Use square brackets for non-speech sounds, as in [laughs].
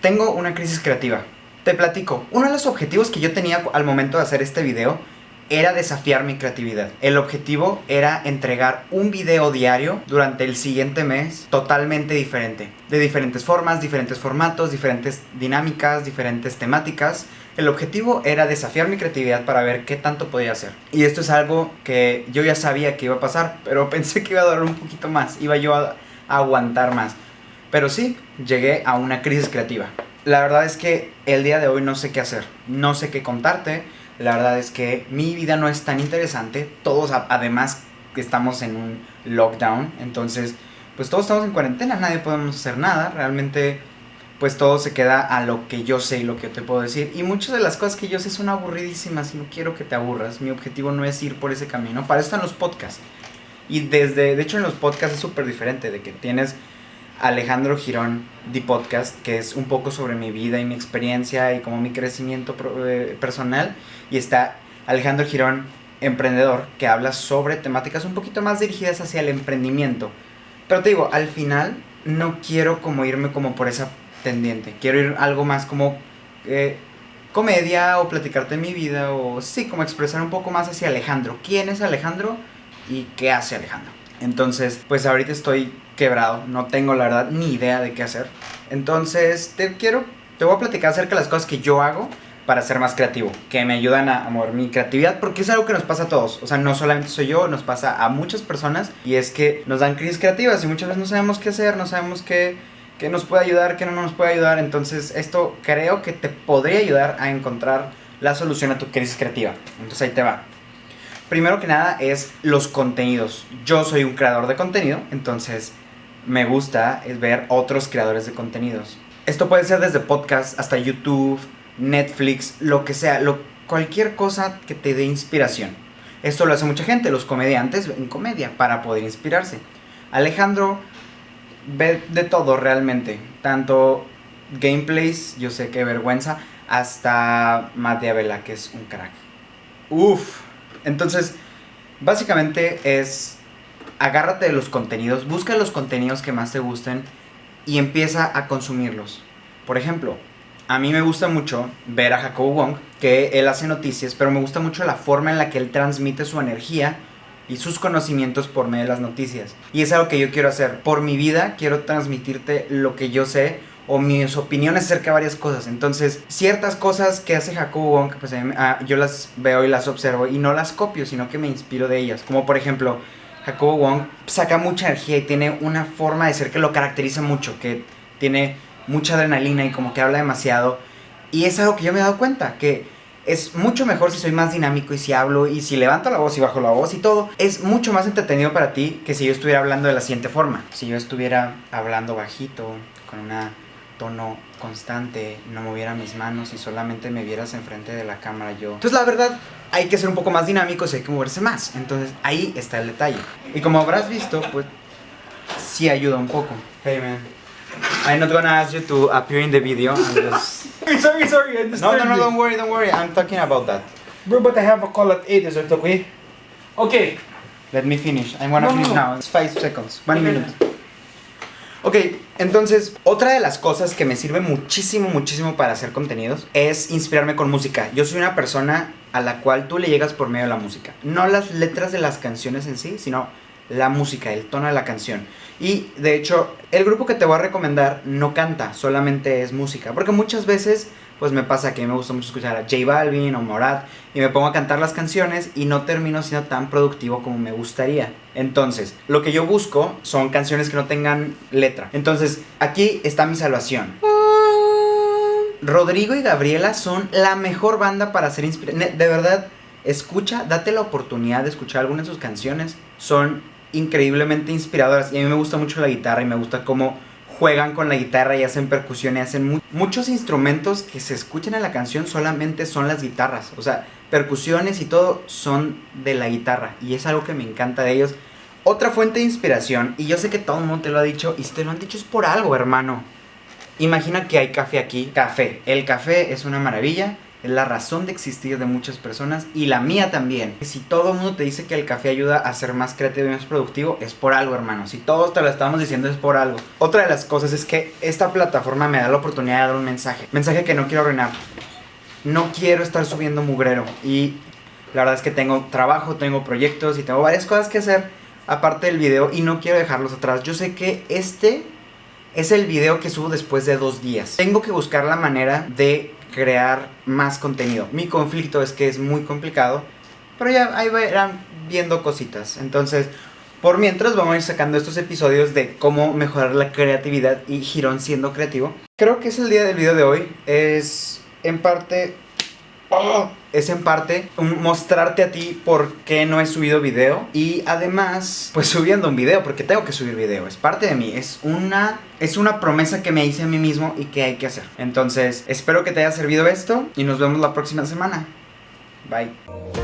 Tengo una crisis creativa. Te platico, uno de los objetivos que yo tenía al momento de hacer este video era desafiar mi creatividad. El objetivo era entregar un video diario durante el siguiente mes totalmente diferente. De diferentes formas, diferentes formatos, diferentes dinámicas, diferentes temáticas. El objetivo era desafiar mi creatividad para ver qué tanto podía hacer. Y esto es algo que yo ya sabía que iba a pasar, pero [laughs] pensé que iba a durar un poquito más. Iba yo a, aguantar más. Pero sí, llegué a una crisis creativa. La verdad es que el día de hoy no sé qué hacer. No sé qué contarte la verdad es que mi vida no es tan interesante. Todos además estamos en un lockdown. Entonces, pues todos estamos en cuarentena. Nadie podemos hacer nada. Realmente, pues todo se queda a lo que yo sé y lo que te puedo decir. Y muchas de las cosas que yo sé son aburridísimas y no quiero que te aburras. Mi objetivo no es ir por ese camino. Para eso están los podcasts. Y desde, de hecho en los podcasts es súper diferente. De que tienes Alejandro Girón, The Podcast, que es un poco sobre mi vida y mi experiencia y como mi crecimiento eh, personal. Y está Alejandro Girón, emprendedor, que habla sobre temáticas un poquito más dirigidas hacia el emprendimiento. Pero te digo, al final no quiero como irme como por esa tendiente. Quiero ir algo más como eh, comedia o platicarte mi vida o sí, como expresar un poco más hacia Alejandro. ¿Quién es Alejandro y qué hace Alejandro? Entonces, pues ahorita estoy quebrado, no tengo la verdad ni idea de qué hacer. Entonces, te quiero, te voy a platicar acerca de las cosas que yo hago para ser más creativo, que me ayudan a, mover mi creatividad, porque es algo que nos pasa a todos, o sea, no solamente soy yo, nos pasa a muchas personas, y es que nos dan crisis creativas y muchas veces no sabemos qué hacer, no sabemos qué, qué nos puede ayudar, qué no nos puede ayudar, entonces esto creo que te podría ayudar a encontrar la solución a tu crisis creativa. Entonces ahí te va. Primero que nada es los contenidos. Yo soy un creador de contenido, entonces me gusta es ver otros creadores de contenidos. Esto puede ser desde podcast hasta YouTube, Netflix, lo que sea, cualquier cosa que te dé inspiración. Esto lo hace mucha gente, los comediantes en comedia, para poder inspirarse. Alejandro ve de todo realmente, tanto gameplays, yo sé que vergüenza, hasta Matt Diabela, que es un crack. Uf, entonces, básicamente es agárrate de los contenidos, busca los contenidos que más te gusten y empieza a consumirlos. Por ejemplo, a mí me gusta mucho ver a Jacobo Wong, que él hace noticias, pero me gusta mucho la forma en la que él transmite su energía y sus conocimientos por medio de las noticias. Y es algo que yo quiero hacer. Por mi vida quiero transmitirte lo que yo sé o mis opiniones acerca de varias cosas. Entonces, ciertas cosas que hace Jacobo Wong, pues ah, yo las veo y las observo y no las copio, sino que me inspiro de ellas. Como por ejemplo, Jacobo Wong saca mucha energía y tiene una forma de ser que lo caracteriza mucho, que tiene mucha adrenalina y como que habla demasiado. Y es algo que yo me he dado cuenta, que es mucho mejor si soy más dinámico y si hablo y si levanto la voz y bajo la voz y todo. Es mucho más entretenido para ti que si yo estuviera hablando de la siguiente forma. Si yo estuviera hablando bajito, con una tono constante, no moviera mis manos y solamente me vieras enfrente de la cámara yo. Entonces la verdad, hay que ser un poco más dinámicos y hay que moverse más. Entonces ahí está el detalle. Y como habrás visto, pues sí ayuda un poco. Hey man. I'm not gonna ask you to appear in the video. I'm just... [laughs] sorry, sorry, I No, no, no, don't worry, don't worry. I'm talking about that. Bro, but I have a call at 8, is it okay? Okay. Let me finish. I'm gonna No, finish no. now. It's five seconds. One Okay. minute. Ok, entonces, otra de las cosas que me sirve muchísimo, muchísimo para hacer contenidos es inspirarme con música. Yo soy una persona a la cual tú le llegas por medio de la música. No las letras de las canciones en sí, sino la música, el tono de la canción. Y de hecho, el grupo que te voy a recomendar no canta, solamente es música. Porque muchas veces, pues me pasa que me gusta mucho escuchar a J Balvin o Morat y me pongo a cantar las canciones y no termino siendo tan productivo como me gustaría. Entonces, lo que yo busco son canciones que no tengan letra. Entonces, aquí está mi salvación. Rodrigo y Gabriela son la mejor banda para hacer inspiración. De verdad, escucha, date la oportunidad de escuchar algunas de sus canciones. Son increíblemente inspiradoras y a mí me gusta mucho la guitarra y me gusta cómo juegan con la guitarra y hacen percusión y hacen mu- muchos instrumentos que se escuchan en la canción solamente son las guitarras. O sea, percusiones y todo son de la guitarra y es algo que me encanta de ellos. Otra fuente de inspiración, y yo sé que todo el mundo te lo ha dicho, y si te lo han dicho es por algo, hermano. Imagina que hay café aquí. Café. El café es una maravilla. Es la razón de existir de muchas personas y la mía también. Si todo el mundo te dice que el café ayuda a ser más creativo y más productivo, es por algo, hermano. Si todos te lo estamos diciendo, es por algo. Otra de las cosas es que esta plataforma me da la oportunidad de dar un mensaje. Mensaje que no quiero arruinar. No quiero estar subiendo mugrero. Y la verdad es que tengo trabajo, tengo proyectos y tengo varias cosas que hacer aparte del video y no quiero dejarlos atrás. Yo sé que este es el video que subo después de dos días. Tengo que buscar la manera de crear más contenido. Mi conflicto es que es muy complicado, pero ya ahí verán viendo cositas. Entonces, por mientras vamos a ir sacando estos episodios de cómo mejorar la creatividad y Girón siendo creativo. Creo que es el día del video de hoy. Es en parte Es en parte mostrarte a ti por qué no he subido video y además pues subiendo un video porque tengo que subir video, es parte de mí, es una es una promesa que me hice a mí mismo y que hay que hacer. Entonces, espero que te haya servido esto y nos vemos la próxima semana. Bye.